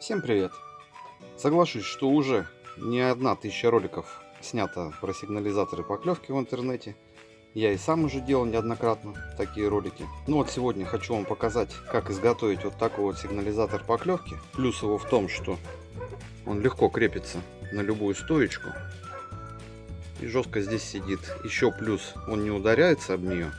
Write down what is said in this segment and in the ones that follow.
Всем привет! Соглашусь, что уже не одна тысяча роликов снято про сигнализаторы поклевки в интернете. Я и сам уже делал неоднократно такие ролики. Ну вот сегодня хочу вам показать, как изготовить вот такой вот сигнализатор поклевки. Плюс его в том, что он легко крепится на любую стоечку. И жестко здесь сидит. Еще плюс он не ударяется об нее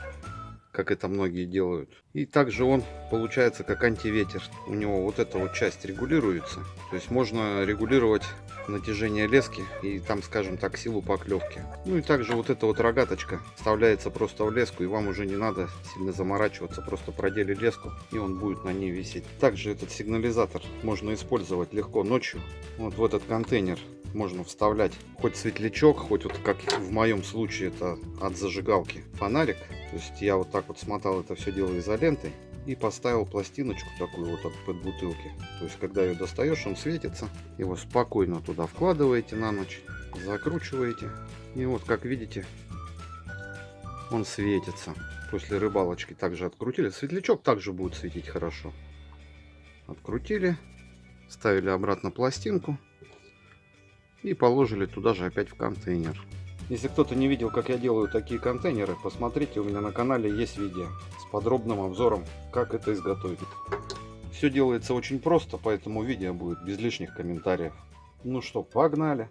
как это многие делают. И также он получается как антиветер. У него вот эта вот часть регулируется. То есть можно регулировать натяжение лески и там, скажем так, силу поклевки. Ну и также вот эта вот рогаточка вставляется просто в леску и вам уже не надо сильно заморачиваться. Просто продели леску и он будет на ней висеть. Также этот сигнализатор можно использовать легко ночью. Вот в этот контейнер можно вставлять хоть светлячок, хоть вот как в моем случае это от зажигалки фонарик. То есть я вот так вот смотал это все дело изолентой и поставил пластиночку такую вот под бутылки. То есть когда ее достаешь, он светится. Его спокойно туда вкладываете на ночь, закручиваете. И вот как видите, он светится. После рыбалочки также открутили. Светлячок также будет светить хорошо. Открутили, ставили обратно пластинку и положили туда же опять в контейнер. Если кто-то не видел, как я делаю такие контейнеры, посмотрите, у меня на канале есть видео с подробным обзором, как это изготовить. Все делается очень просто, поэтому видео будет без лишних комментариев. Ну что, погнали!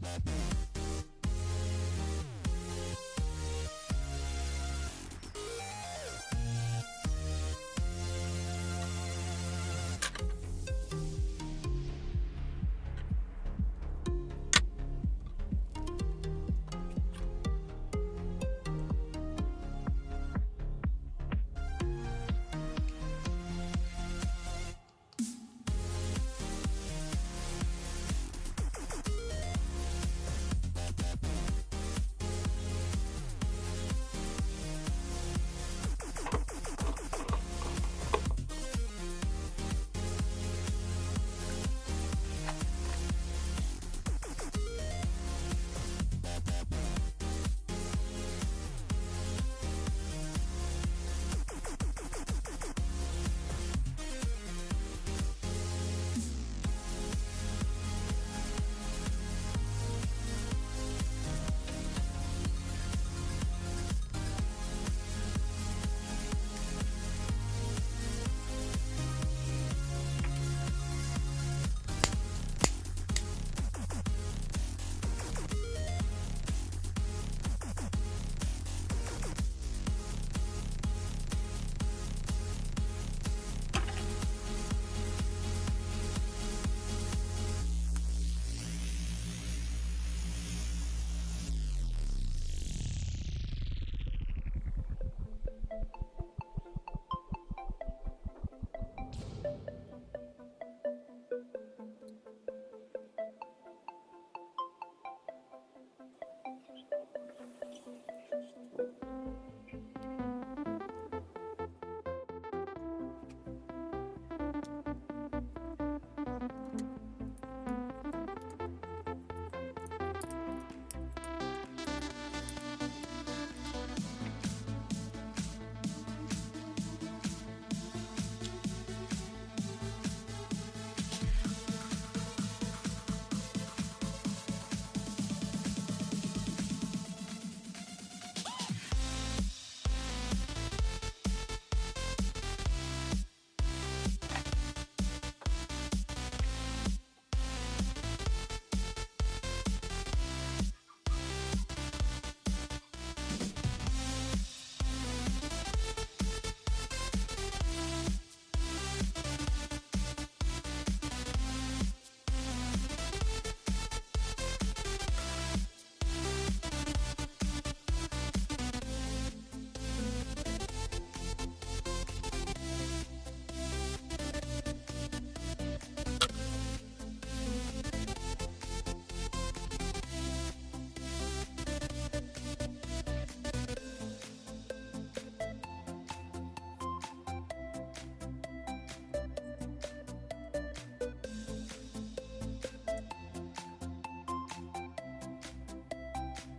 Bye.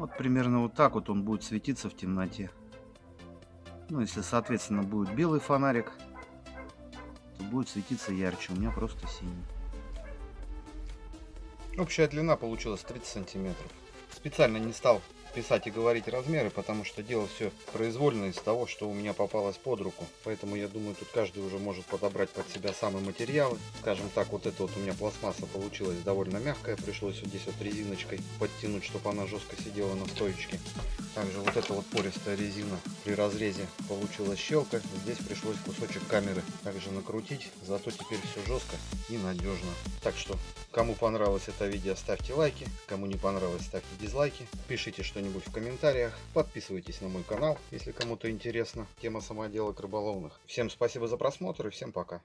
Вот примерно вот так вот он будет светиться в темноте. Ну, если, соответственно, будет белый фонарик, то будет светиться ярче. У меня просто синий. Общая длина получилась 30 сантиметров. Специально не стал писать и говорить размеры, потому что делал все произвольно из того, что у меня попалось под руку. Поэтому я думаю, тут каждый уже может подобрать под себя самые материалы. Скажем так, вот это вот у меня пластмасса получилась довольно мягкая. Пришлось вот здесь вот резиночкой подтянуть, чтобы она жестко сидела на стоечке. Также вот эта вот пористая резина при разрезе получилась щелка. Здесь пришлось кусочек камеры также накрутить. Зато теперь все жестко и надежно. Так что, кому понравилось это видео, ставьте лайки. Кому не понравилось, ставьте дизлайки. Пишите что-нибудь в комментариях. Подписывайтесь на мой канал, если кому-то интересна тема самоделок рыболовных. Всем спасибо за просмотр и всем пока.